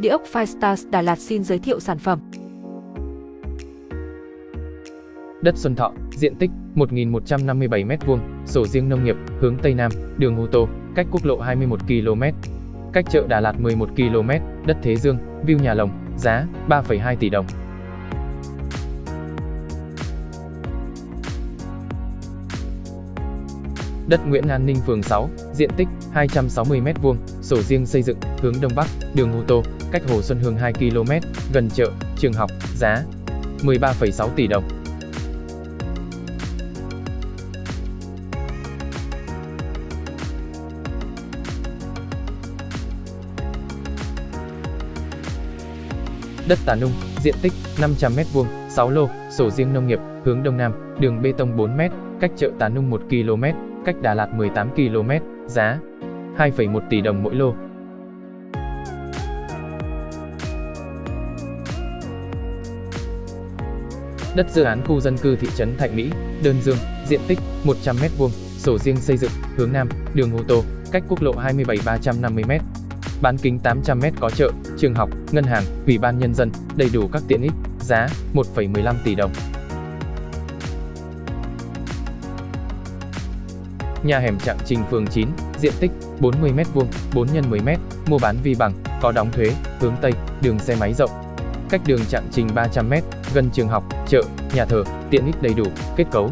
Địa ốc Firestars Đà Lạt xin giới thiệu sản phẩm. Đất Xuân Thọ, diện tích 1.157 m2, sổ riêng nông nghiệp, hướng Tây Nam, đường ô tô, cách quốc lộ 21 km. Cách chợ Đà Lạt 11 km, đất Thế Dương, view nhà lồng, giá 3,2 tỷ đồng. Đất Nguyễn An Ninh phường 6, diện tích 260 m2, sổ riêng xây dựng, hướng Đông Bắc, đường ô tô, cách Hồ Xuân Hương 2 km, gần chợ, trường học, giá 13,6 tỷ đồng. Đất Tà Nung, diện tích 500 m2, 6 lô, sổ riêng nông nghiệp, hướng Đông Nam, đường bê tông 4 m, cách chợ Tà Nung 1 km, cách Đà Lạt 18 km, giá 2,1 tỷ đồng mỗi lô. Đất dự án khu dân cư thị trấn Thạnh Mỹ, Đơn Dương, diện tích 100 m2, sổ riêng xây dựng, hướng Nam, đường ô tô, cách quốc lộ 27 350 m. Bán kính 800 m có chợ, trường học, ngân hàng, ủy ban nhân dân, đầy đủ các tiện ích, giá 1,15 tỷ đồng. Nhà hẻm Trạng Trình phường 9, diện tích 40 m2, 4 x 10 m, mua bán vi bằng, có đóng thuế, hướng Tây, đường xe máy rộng. Cách đường Trạng Trình 300 m, gần trường học, chợ, nhà thờ, tiện ích đầy đủ, kết cấu.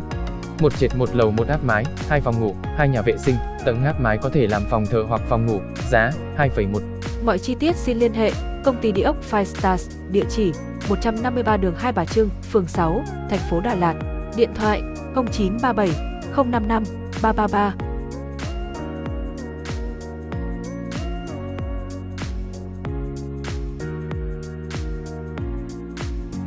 Một trệt một lầu một áp mái, hai phòng ngủ, hai nhà vệ sinh, tầng áp mái có thể làm phòng thờ hoặc phòng ngủ, giá 2,1. Mọi chi tiết xin liên hệ công ty địa ốc Five Stars, địa chỉ 153 đường Hai Bà Trưng, phường 6, thành phố Đà Lạt, điện thoại 0937 055八八八。